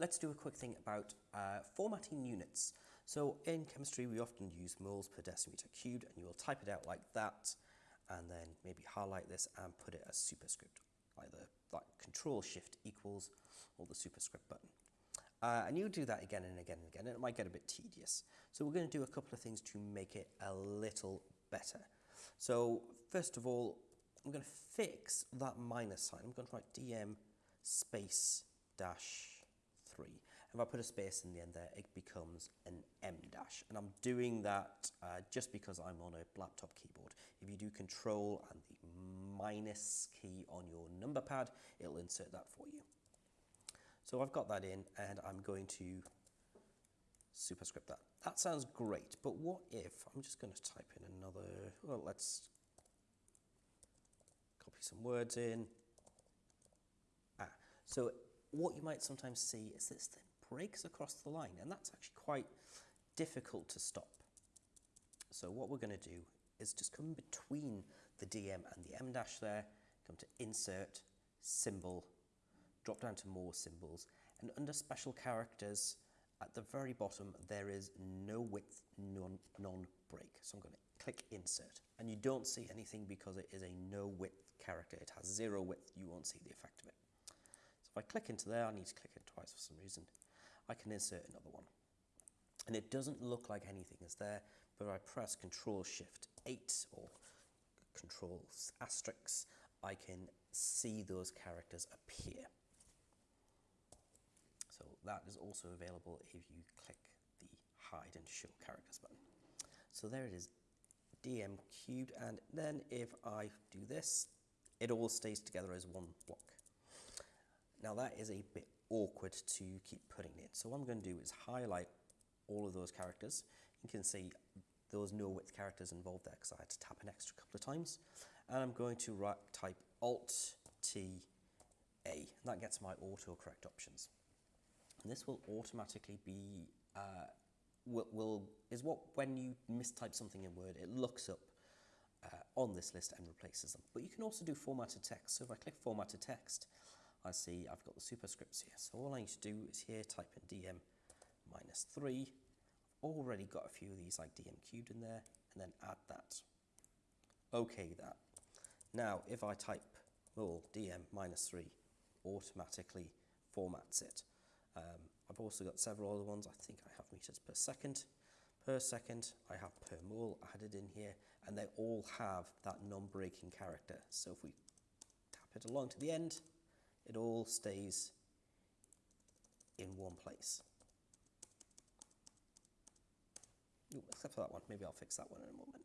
let's do a quick thing about uh, formatting units. So in chemistry, we often use moles per decimeter cubed, and you will type it out like that, and then maybe highlight this and put it as superscript, either like Control Shift equals or the superscript button. Uh, and you do that again and again and again, and it might get a bit tedious. So we're going to do a couple of things to make it a little better. So first of all, I'm going to fix that minus sign. I'm going to write dm space dash 3. If I put a space in the end there, it becomes an en dash. And I'm doing that uh, just because I'm on a laptop keyboard. If you do control and the minus key on your number pad, it'll insert that for you. So I've got that in and I'm going to superscript that. That sounds great, but what if, I'm just going to type in another, well, let's copy some words in. Ah, so what you might sometimes see is this thing breaks across the line, and that's actually quite difficult to stop. So what we're going to do is just come between the DM and the en dash there, come to Insert, Symbol, drop down to More Symbols, and under Special Characters, at the very bottom, there is no width, non-break. so I'm going to click Insert, and you don't see anything because it is a no width character. It has zero width, you won't see the effect of it. If I click into there, I need to click it twice for some reason, I can insert another one. And it doesn't look like anything is there, but I press Control Shift 8 or Control asterisk, I can see those characters appear. So that is also available if you click the Hide and Show Characters button. So there it is, DM cubed, and then if I do this, it all stays together as one block. Now that is a bit awkward to keep putting in. So what I'm going to do is highlight all of those characters. You can see those no width characters involved there because I had to tap an extra couple of times. And I'm going to write, type Alt T A, and that gets my autocorrect options. And this will automatically be, uh, will, will, is what when you mistype something in Word, it looks up uh, on this list and replaces them. But you can also do formatted text. So if I click formatted text, I see I've got the superscripts here. So all I need to do is here type in dm minus 3. I've already got a few of these like dm cubed in there, and then add that. Okay that. Now if I type well, dm minus 3 automatically formats it. Um, I've also got several other ones. I think I have meters per second. Per second, I have per mole added in here, and they all have that non-breaking character. So if we tap it along to the end, it all stays in one place. Ooh, except for that one. Maybe I'll fix that one in a moment.